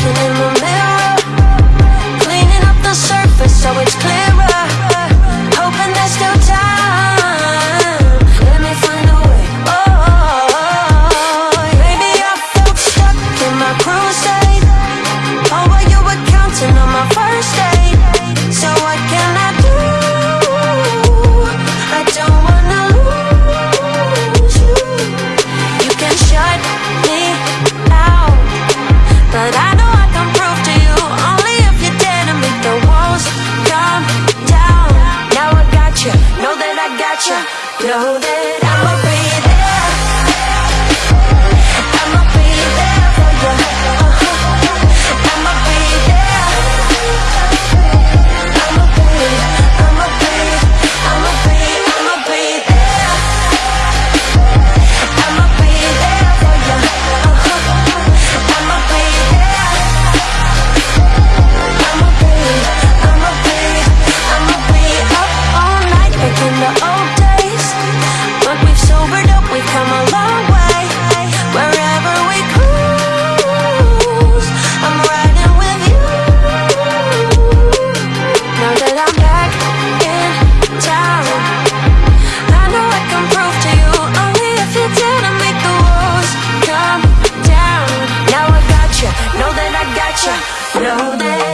Looking in the mirror. Cleaning up the surface so it's clear. know that I'm ya. Know that